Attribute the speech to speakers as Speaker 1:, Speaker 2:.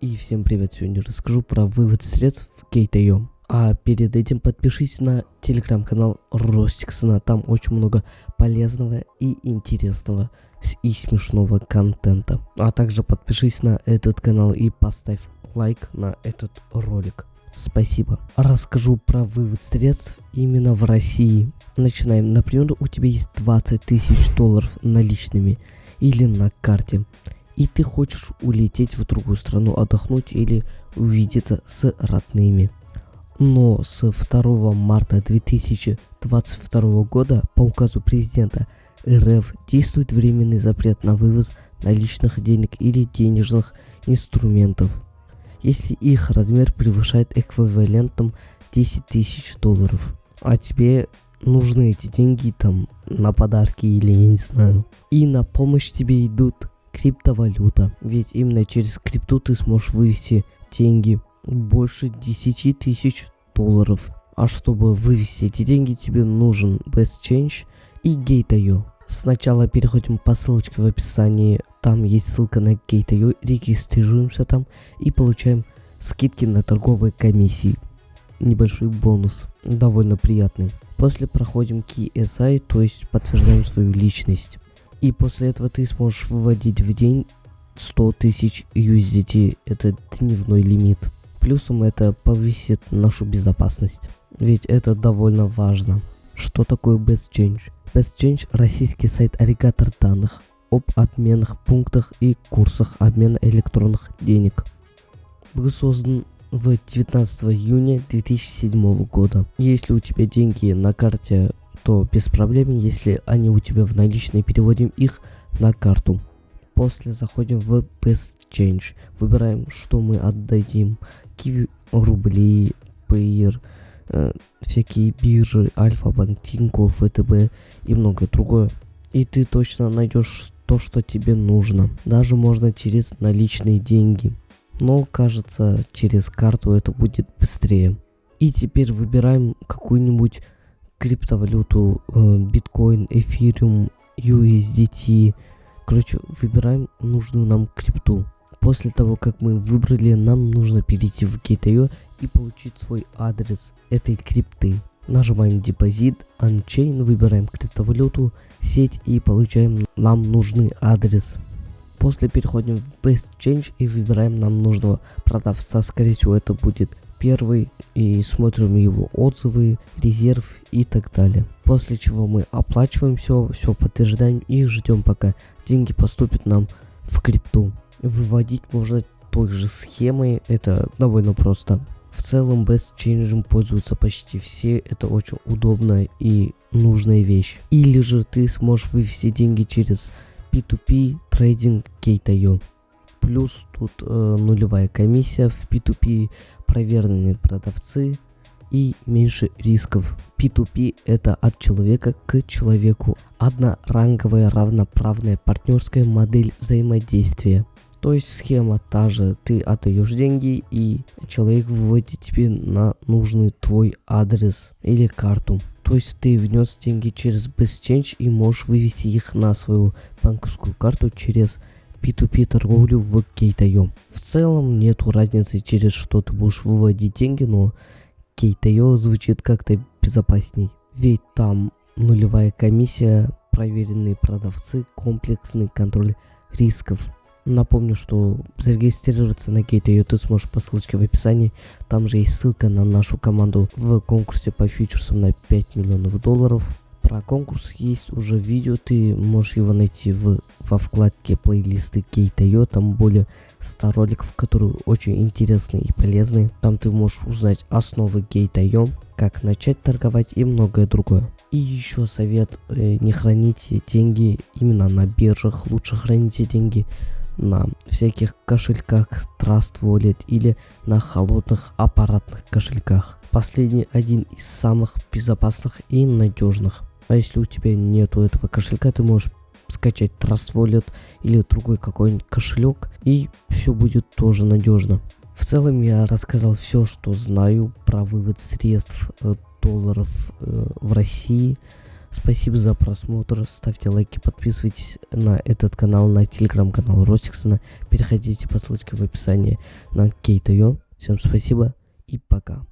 Speaker 1: И всем привет, сегодня расскажу про вывод средств в Gate.io. А перед этим подпишись на телеграм-канал Ростиксона, там очень много полезного и интересного и смешного контента. А также подпишись на этот канал и поставь лайк на этот ролик. Спасибо. Расскажу про вывод средств именно в России. Начинаем. Например, у тебя есть 20 тысяч долларов наличными или на карте и ты хочешь улететь в другую страну отдохнуть или увидеться с родными. Но с 2 марта 2022 года по указу президента РФ действует временный запрет на вывоз наличных денег или денежных инструментов, если их размер превышает эквивалентом 10 тысяч долларов. А тебе нужны эти деньги там на подарки или я не знаю. И на помощь тебе идут криптовалюта. Ведь именно через крипту ты сможешь вывести деньги больше 10 тысяч долларов. А чтобы вывести эти деньги, тебе нужен Best Change и Gate.io. Сначала переходим по ссылочке в описании. Там есть ссылка на Gate.io. Регистрируемся там и получаем скидки на торговые комиссии. Небольшой бонус. Довольно приятный. После проходим KSI, то есть подтверждаем свою личность. И после этого ты сможешь выводить в день 100 тысяч USDT. Это дневной лимит. Плюсом это повысит нашу безопасность. Ведь это довольно важно. Что такое Best Change? Best Change – российский сайт-агрегатор данных об обменных пунктах и курсах обмена электронных денег. Был создан в 19 июня 2007 года. Если у тебя деньги на карте то без проблем, если они у тебя в наличные, переводим их на карту. После заходим в Best Change, выбираем, что мы отдадим. Киви рубли, Payer, э, всякие биржи, Альфа-Банк, Тинькофф, ВТБ и многое другое. И ты точно найдешь то, что тебе нужно. Даже можно через наличные деньги. Но кажется, через карту это будет быстрее. И теперь выбираем какую-нибудь криптовалюту, э, биткоин, эфириум, USDT. Короче, выбираем нужную нам крипту. После того, как мы выбрали, нам нужно перейти в Gate.io и получить свой адрес этой крипты. Нажимаем депозит, Unchain, выбираем криптовалюту, сеть и получаем нам нужный адрес. После переходим в Best Change и выбираем нам нужного продавца. Скорее всего это будет первый и смотрим его отзывы, резерв и так далее. После чего мы оплачиваем все, все подтверждаем и ждем пока деньги поступят нам в крипту. Выводить можно той же схемой, это довольно просто. В целом Change пользуются почти все, это очень удобная и нужная вещь. Или же ты сможешь вывести деньги через P2P трейдинг Gate.io. Плюс тут э, нулевая комиссия в P2P проверенные продавцы и меньше рисков. P2P это от человека к человеку. Одноранговая равноправная партнерская модель взаимодействия. То есть схема та же, ты отдаешь деньги и человек выводит тебе на нужный твой адрес или карту. То есть ты внес деньги через BestChange и можешь вывести их на свою банковскую карту через P2P торговлю в Gate.io. В целом нету разницы через что ты будешь выводить деньги, но Gate.io звучит как-то безопасней. Ведь там нулевая комиссия, проверенные продавцы, комплексный контроль рисков. Напомню, что зарегистрироваться на Gate.io ты сможешь по ссылочке в описании. Там же есть ссылка на нашу команду в конкурсе по фьючерсам на 5 миллионов долларов. Про конкурс есть уже видео, ты можешь его найти в, во вкладке плейлисты Gate.io, там более 100 роликов, которые очень интересные и полезные. Там ты можешь узнать основы Gate.io, как начать торговать и многое другое. И еще совет, э, не храните деньги именно на биржах, лучше храните деньги на всяких кошельках Trust Wallet или на холодных аппаратных кошельках. Последний один из самых безопасных и надежных. А если у тебя нету этого кошелька, ты можешь скачать Trust Wallet или другой какой-нибудь кошелек, и все будет тоже надежно. В целом я рассказал все, что знаю про вывод средств э, долларов э, в России. Спасибо за просмотр, ставьте лайки, подписывайтесь на этот канал, на телеграм-канал Ростиксона. Переходите по ссылке в описании на Кейт.io. Всем спасибо и пока.